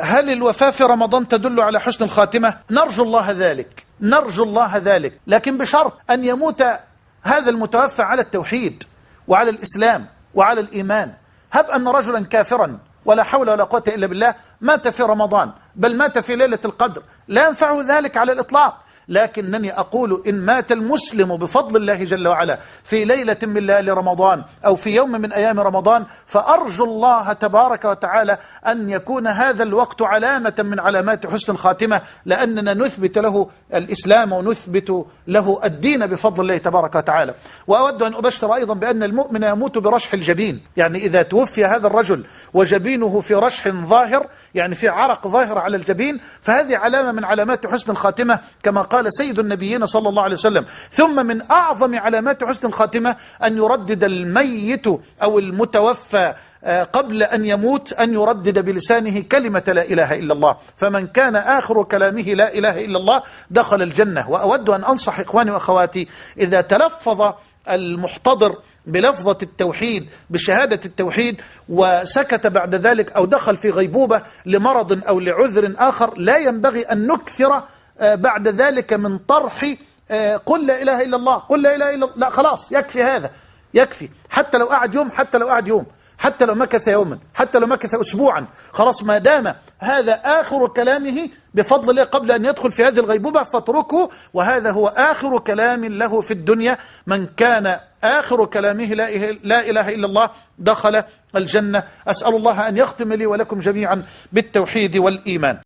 هل الوفاة في رمضان تدل على حسن الخاتمة؟ نرجو الله ذلك. نرجو الله ذلك. لكن بشرط أن يموت هذا المتوفى على التوحيد وعلى الإسلام وعلى الإيمان. هب أن رجلا كافرا ولا حول ولا قوة إلا بالله مات في رمضان بل مات في ليلة القدر. لا ينفعه ذلك على الإطلاق. لكنني أقول إن مات المسلم بفضل الله جل وعلا في ليلة من ليالي رمضان أو في يوم من أيام رمضان فأرجو الله تبارك وتعالى أن يكون هذا الوقت علامة من علامات حسن الخاتمة لأننا نثبت له الإسلام ونثبت له الدين بفضل الله تبارك وتعالى. وأود أن أبشر أيضا بأن المؤمن يموت برشح الجبين يعني إذا توفي هذا الرجل وجبينه في رشح ظاهر يعني في عرق ظاهر على الجبين فهذه علامة من علامات حسن الخاتمة كما قال سيد النبيين صلى الله عليه وسلم ثم من أعظم علامات حسن الخاتمة أن يردد الميت أو المتوفى قبل أن يموت أن يردد بلسانه كلمة لا إله إلا الله. فمن كان آخر كلامه لا إله إلا الله دخل الجنة. وأود أن أنصح إخواني وأخواتي إذا تلفظ المحتضر بلفظة التوحيد بشهادة التوحيد وسكت بعد ذلك أو دخل في غيبوبة لمرض أو لعذر آخر لا ينبغي أن نكثر بعد ذلك من طرح قل لا إله إلا الله قل لا إله إلا الله لا خلاص يكفي هذا يكفي. حتى لو قعد يوم حتى لو قعد يوم حتى لو مكث يوما حتى لو مكث أسبوعا خلاص ما دام هذا آخر كلامه بفضل الله قبل أن يدخل في هذه الغيبوبة فاتركه. وهذا هو آخر كلام له في الدنيا. من كان آخر كلامه لا إله إلا الله دخل الجنة. أسأل الله أن يختم لي ولكم جميعا بالتوحيد والإيمان.